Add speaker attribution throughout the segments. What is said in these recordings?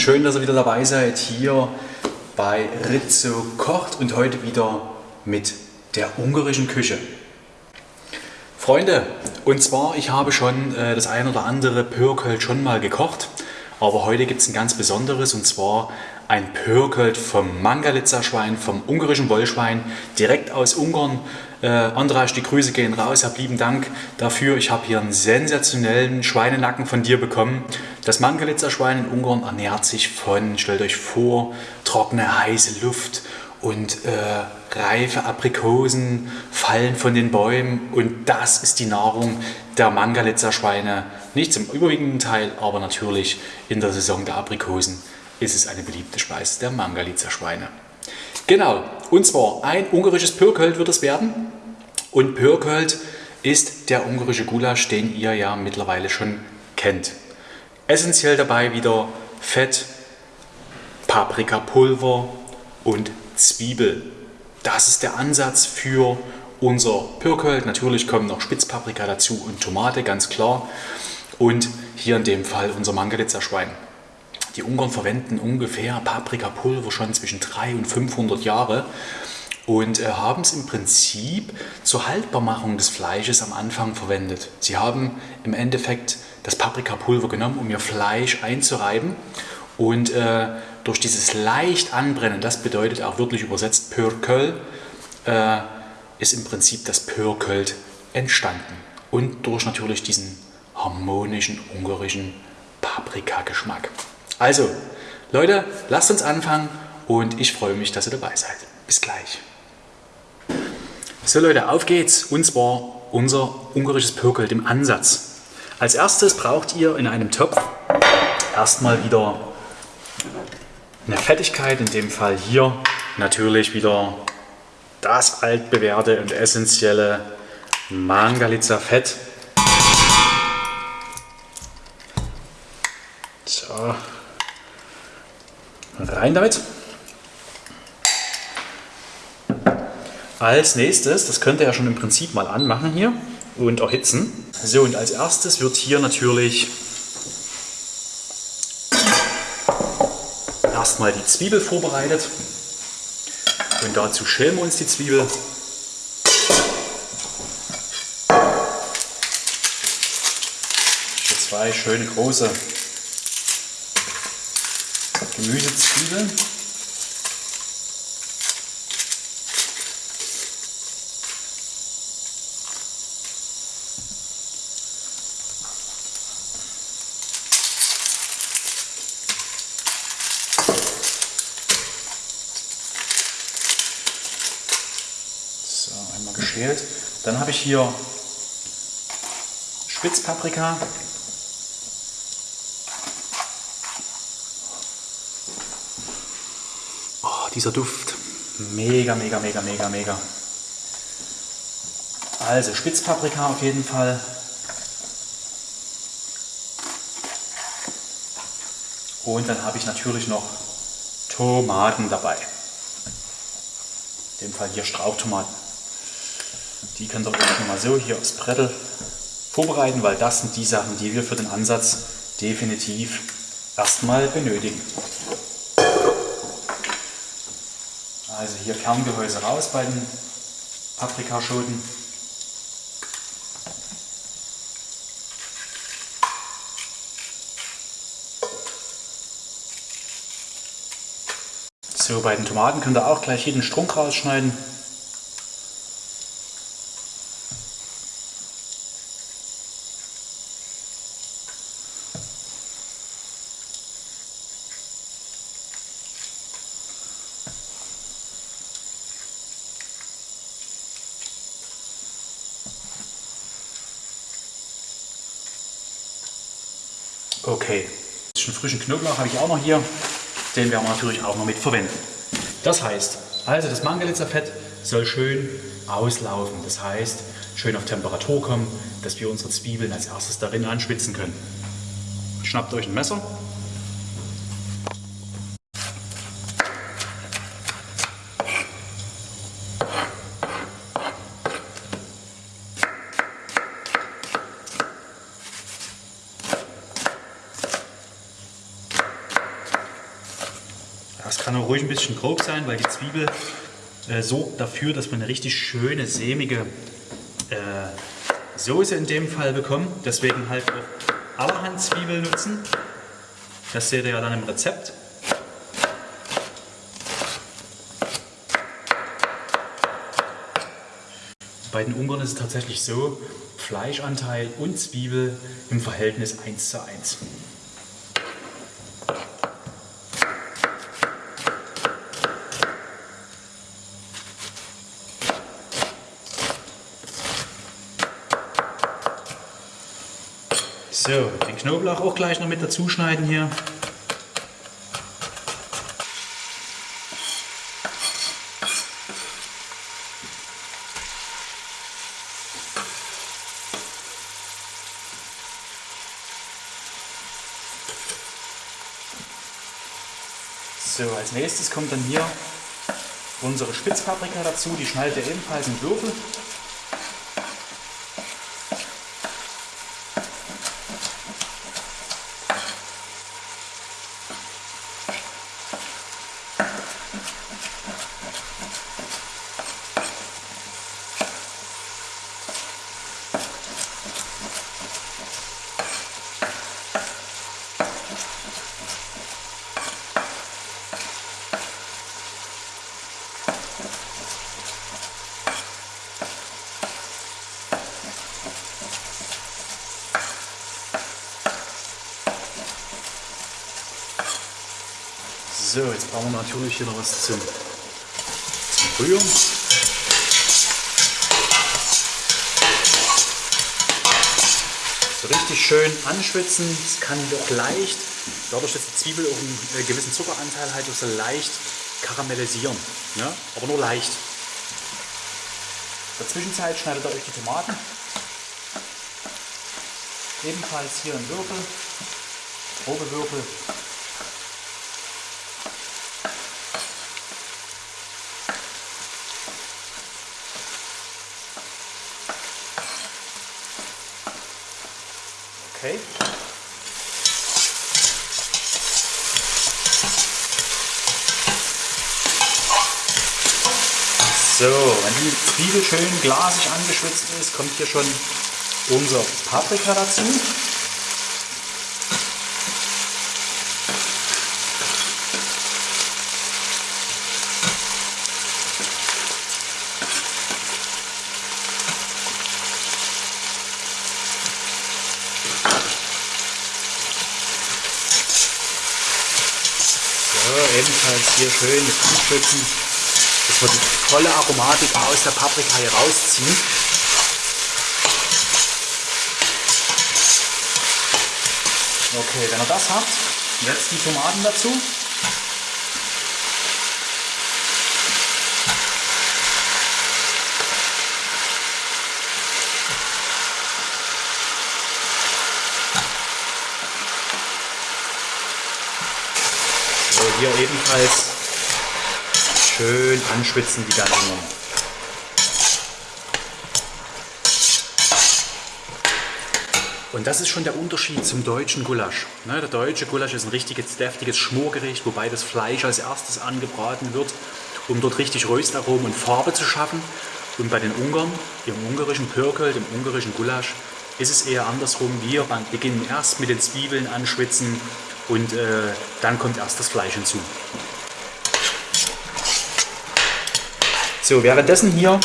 Speaker 1: schön, dass ihr wieder dabei seid hier bei Rizzo kocht und heute wieder mit der ungarischen Küche. Freunde, und zwar, ich habe schon äh, das ein oder andere Pörkölt schon mal gekocht, aber heute gibt es ein ganz besonderes und zwar ein Pörkölt vom Mangalitza-Schwein, vom ungarischen Wollschwein, direkt aus Ungarn. Äh, Andras, die Grüße gehen raus, hab lieben Dank dafür. Ich habe hier einen sensationellen Schweinenacken von dir bekommen. Das Mangalitza-Schwein in Ungarn ernährt sich von, stellt euch vor, trockene, heiße Luft und äh, reife Aprikosen fallen von den Bäumen und das ist die Nahrung der Mangalitza-Schweine. Nicht zum überwiegenden Teil, aber natürlich in der Saison der Aprikosen ist es eine beliebte Speise der Mangalitzer Schweine. Genau, und zwar ein ungarisches Pörkölt wird es werden. Und Pörkölt ist der ungarische Gulasch, den ihr ja mittlerweile schon kennt. Essentiell dabei wieder Fett, Paprikapulver und Zwiebel. Das ist der Ansatz für unser Pörkölt. Natürlich kommen noch Spitzpaprika dazu und Tomate, ganz klar. Und hier in dem Fall unser Mangalitzer Schwein. Die Ungarn verwenden ungefähr Paprikapulver schon zwischen 300 und 500 Jahre und äh, haben es im Prinzip zur Haltbarmachung des Fleisches am Anfang verwendet. Sie haben im Endeffekt das Paprikapulver genommen, um ihr Fleisch einzureiben und äh, durch dieses leicht Anbrennen, das bedeutet auch wirklich übersetzt Pörköl, äh, ist im Prinzip das Pörkölt entstanden. Und durch natürlich diesen harmonischen ungarischen Paprikageschmack. Also, Leute, lasst uns anfangen und ich freue mich, dass ihr dabei seid. Bis gleich. So Leute, auf geht's. Und zwar unser ungarisches Pörkölt im Ansatz. Als erstes braucht ihr in einem Topf erstmal wieder eine Fettigkeit, in dem Fall hier natürlich wieder das altbewährte und essentielle Mangalitza Fett. So, Rein damit. Als nächstes, das könnt ihr ja schon im Prinzip mal anmachen hier und erhitzen. So, und als erstes wird hier natürlich erstmal die Zwiebel vorbereitet. Und dazu schälen wir uns die Zwiebel. Hier zwei schöne große Gemüsezwiebeln. So, geschält. Dann habe ich hier Spitzpaprika, dieser Duft. Mega, mega, mega, mega, mega. Also Spitzpaprika auf jeden Fall. Und dann habe ich natürlich noch Tomaten dabei. In dem Fall hier Strauchtomaten. Die könnt ihr euch mal so hier aufs Brettel vorbereiten, weil das sind die Sachen, die wir für den Ansatz definitiv erstmal benötigen. Also hier Kerngehäuse raus bei den Paprikaschoten. So, bei den Tomaten könnt ihr auch gleich jeden Strunk rausschneiden. Okay, schon frischen Knoblauch habe ich auch noch hier. Den werden wir natürlich auch noch mit verwenden. Das heißt, also das Mangalitzer Fett soll schön auslaufen. Das heißt, schön auf Temperatur kommen, dass wir unsere Zwiebeln als erstes darin anschwitzen können. Schnappt euch ein Messer bisschen grob sein, weil die Zwiebel äh, sorgt dafür, dass man eine richtig schöne, sämige äh, Soße in dem Fall bekommt. Deswegen halt auch allerhand Zwiebeln nutzen. Das seht ihr ja dann im Rezept. Bei den Ungarn ist es tatsächlich so, Fleischanteil und Zwiebel im Verhältnis 1 zu 1. So, den Knoblauch auch gleich noch mit dazu schneiden hier. So, als nächstes kommt dann hier unsere Spitzpaprika dazu. Die schneidet ihr ebenfalls in Würfel. So, jetzt brauchen wir natürlich hier noch was zum, zum Rühren. So richtig schön anschwitzen. Es kann doch leicht, dadurch, dass die Zwiebel auch einen äh, gewissen Zuckeranteil hat, so leicht karamellisieren. Ja? Aber nur leicht. In der Zwischenzeit schneidet ihr euch die Tomaten. Ebenfalls hier in Würfel, grobe Würfel. Okay. So, wenn die Zwiebel schön glasig angeschwitzt ist, kommt hier schon unser Paprika dazu. ebenfalls hier schön mit anschwitzen, dass wir die volle Aromatik aus der Paprika hier rausziehen. Okay, wenn ihr das habt, jetzt die Tomaten dazu. Hier ebenfalls schön anschwitzen die Nummer. Und das ist schon der Unterschied zum deutschen Gulasch. Ne, der deutsche Gulasch ist ein richtiges, deftiges Schmorgericht, wobei das Fleisch als erstes angebraten wird, um dort richtig Röstaromen und Farbe zu schaffen. Und bei den Ungarn, im ungarischen Pörköl, im ungarischen Gulasch, ist es eher andersrum. Wir beginnen erst mit den Zwiebeln anschwitzen und äh, dann kommt erst das Fleisch hinzu. So, währenddessen hier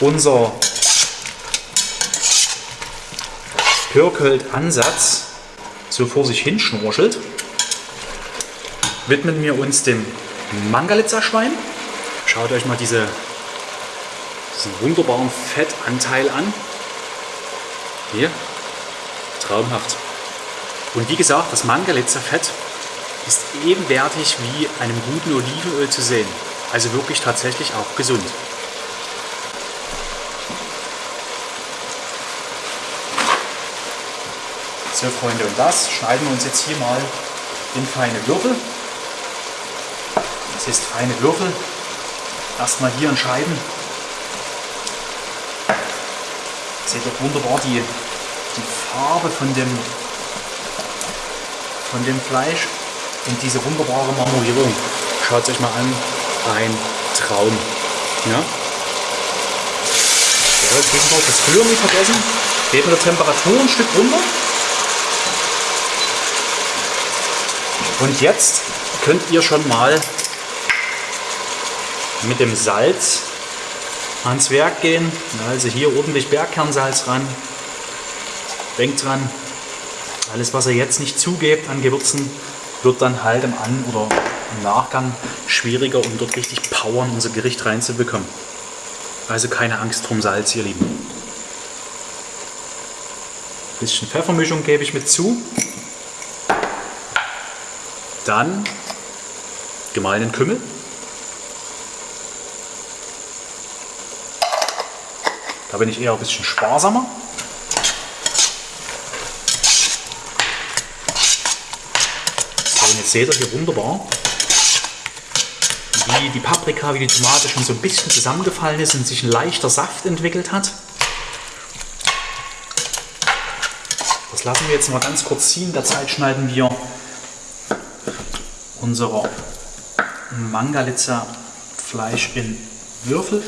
Speaker 1: unser Pörkölt-Ansatz so vor sich hin schnorchelt, widmen wir uns dem Mangalitzer-Schwein. Schaut euch mal diese, diesen wunderbaren Fettanteil an. Hier, traumhaft. Und wie gesagt, das Mangalitzer Fett ist ebenwertig wie einem guten Olivenöl zu sehen. Also wirklich tatsächlich auch gesund. So Freunde, und das schneiden wir uns jetzt hier mal in feine Würfel. Das ist feine Würfel. Erstmal hier in Scheiben. Seht ihr wunderbar die, die Farbe von dem, von dem Fleisch und diese wunderbare Marmorierung. Schaut euch mal an, ein Traum. Ja? Ja, zwischendurch das Rühren nicht vergessen. Geht mit der Temperatur ein Stück runter. Und jetzt könnt ihr schon mal mit dem Salz ans Werk gehen. Also hier ordentlich Bergkernsalz ran. Denkt dran, alles was ihr jetzt nicht zugebt an Gewürzen, wird dann halt im An- oder im Nachgang schwieriger, um dort richtig Power in unser Gericht reinzubekommen. Also keine Angst drum Salz, ihr Lieben. Ein bisschen Pfeffermischung gebe ich mit zu. Dann gemahlenen Kümmel. Da bin ich eher ein bisschen sparsamer. So, und jetzt seht ihr hier wunderbar, wie die Paprika, wie die Tomate schon so ein bisschen zusammengefallen ist und sich ein leichter Saft entwickelt hat. Das lassen wir jetzt mal ganz kurz ziehen. Derzeit schneiden wir unser Mangalitza Fleisch in Würfel.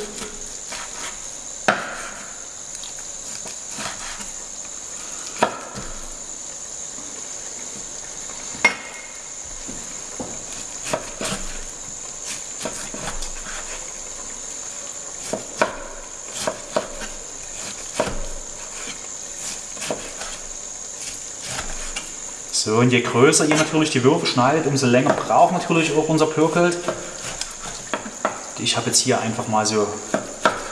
Speaker 1: So, und je größer ihr natürlich die Würfel schneidet, umso länger braucht natürlich auch unser Pürkelt. Ich habe jetzt hier einfach mal so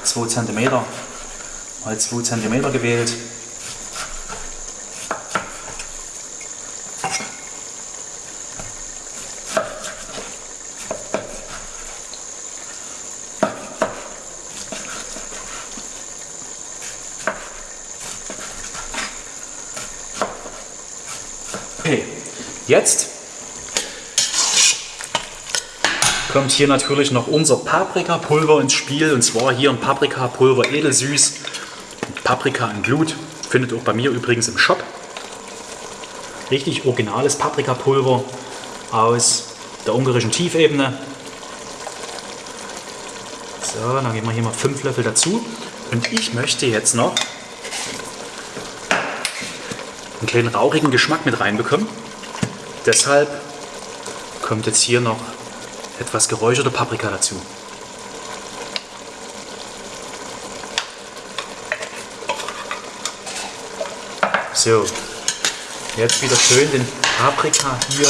Speaker 1: 2 cm mal 2 cm gewählt. Okay, jetzt kommt hier natürlich noch unser Paprikapulver ins Spiel. Und zwar hier ein Paprikapulver edelsüß. Paprika in Glut. Findet auch bei mir übrigens im Shop. Richtig originales Paprikapulver aus der ungarischen Tiefebene. So, dann geben wir hier mal 5 Löffel dazu. Und ich möchte jetzt noch einen kleinen rauchigen Geschmack mit reinbekommen. Deshalb kommt jetzt hier noch etwas geräucherte Paprika dazu. So, jetzt wieder schön den Paprika hier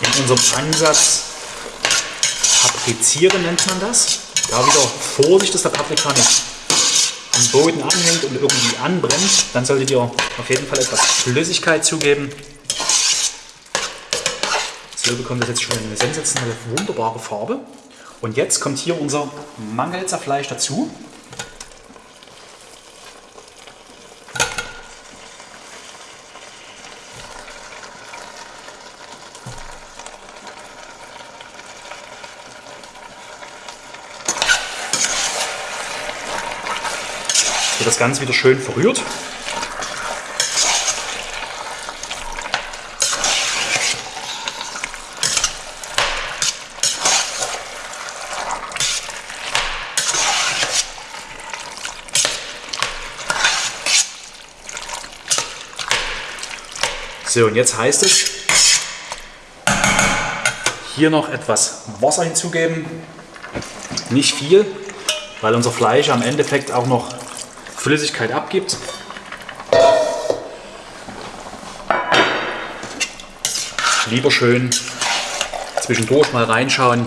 Speaker 1: in unserem Ansatz paprizieren nennt man das. Da wieder Vorsicht, dass der Paprika nicht am Boden anhängt und irgendwie anbrennt. Dann solltet ihr auf jeden Fall etwas Flüssigkeit zugeben. So bekommt das jetzt schon eine sensationelle, wunderbare Farbe. Und jetzt kommt hier unser Mangelzer Fleisch dazu. Das Ganze wieder schön verrührt. So, und jetzt heißt es, hier noch etwas Wasser hinzugeben. Nicht viel, weil unser Fleisch am Endeffekt auch noch Flüssigkeit abgibt. Lieber schön zwischendurch mal reinschauen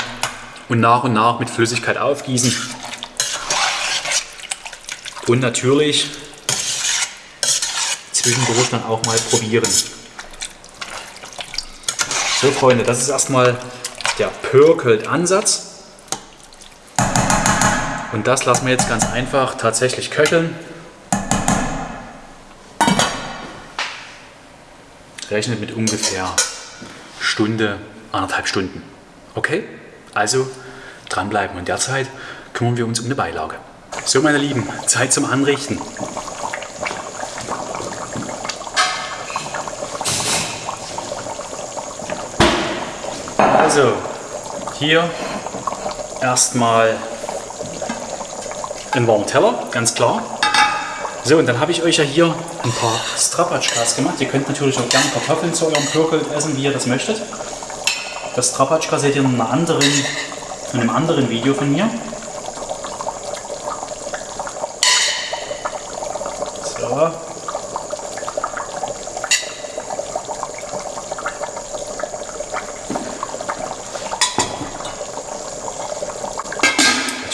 Speaker 1: und nach und nach mit Flüssigkeit aufgießen. Und natürlich zwischendurch dann auch mal probieren. So Freunde, das ist erstmal der Pörkelt-Ansatz. Und das lassen wir jetzt ganz einfach tatsächlich köcheln. Rechnet mit ungefähr Stunde, anderthalb Stunden. Okay? Also dranbleiben und derzeit kümmern wir uns um eine Beilage. So meine Lieben, Zeit zum Anrichten. Also, Hier erstmal einen warmen Teller, ganz klar. So, und dann habe ich euch ja hier ein paar Strapatschkas gemacht. Ihr könnt natürlich auch gerne Kartoffeln zu eurem Pürkel essen, wie ihr das möchtet. Das Strapatschka seht ihr in, anderen, in einem anderen Video von mir. So.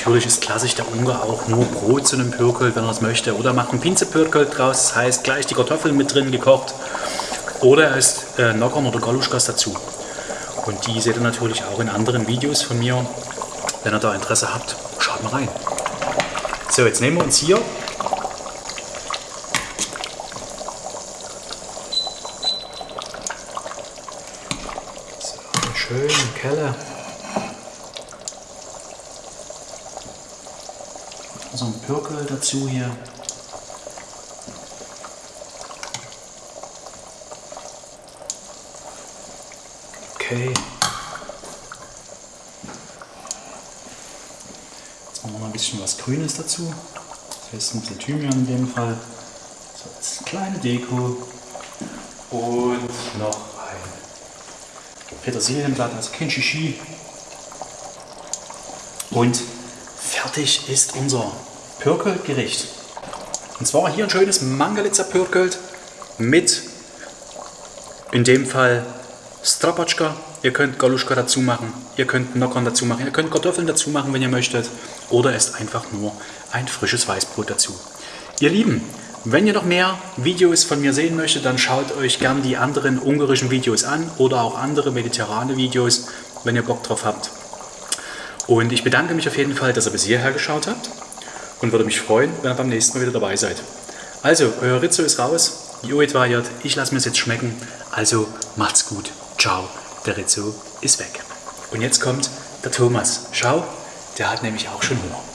Speaker 1: Natürlich ist klassisch der Ungar auch nur Brot zu einem Pürkel, wenn er es möchte. Oder macht einen Pinzepürkel draus, das heißt gleich die Kartoffeln mit drin gekocht. Oder er isst äh, Nockern oder Galuschkas dazu. Und die seht ihr natürlich auch in anderen Videos von mir. Wenn ihr da Interesse habt, schaut mal rein. So, jetzt nehmen wir uns hier so, schön Kelle. So ein Dazu hier. Okay. Jetzt machen wir noch ein bisschen was Grünes dazu. Das heißt ein bisschen Thymian in dem Fall. So, als kleine Deko. Und noch ein Petersilienblatt, also kein Shishi. Und fertig ist unser Pürkelgericht. Und zwar hier ein schönes Mangalitzer Pürkelt mit in dem Fall Strapatschka, ihr könnt Galuschka dazu machen, ihr könnt Nockern dazu machen, ihr könnt Kartoffeln dazu machen, wenn ihr möchtet. Oder esst einfach nur ein frisches Weißbrot dazu. Ihr Lieben, wenn ihr noch mehr Videos von mir sehen möchtet, dann schaut euch gern die anderen ungarischen Videos an oder auch andere mediterrane Videos, wenn ihr Bock drauf habt. Und ich bedanke mich auf jeden Fall, dass ihr bis hierher geschaut habt und würde mich freuen, wenn ihr beim nächsten Mal wieder dabei seid. Also, euer Rizzo ist raus, Joet Vajat, ich lasse mir es jetzt schmecken, also macht's gut. Ciao, der Rizzo ist weg. Und jetzt kommt der Thomas. Schau, der hat nämlich auch schon Hunger.